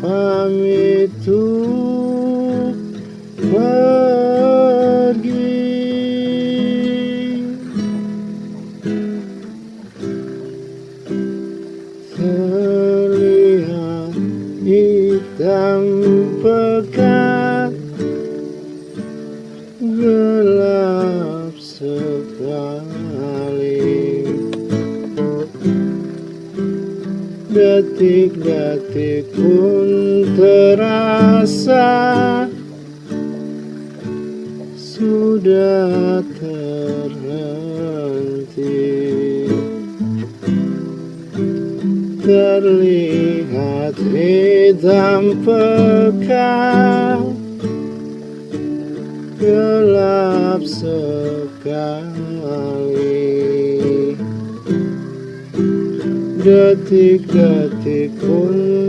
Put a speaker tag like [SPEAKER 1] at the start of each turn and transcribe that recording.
[SPEAKER 1] pamit untuk pergi. Terlihat hitam pekat Gelap sekali Detik-detik pun terasa Sudah terhenti. Terlihat hitam pekat Gelap sekali Detik-detik pun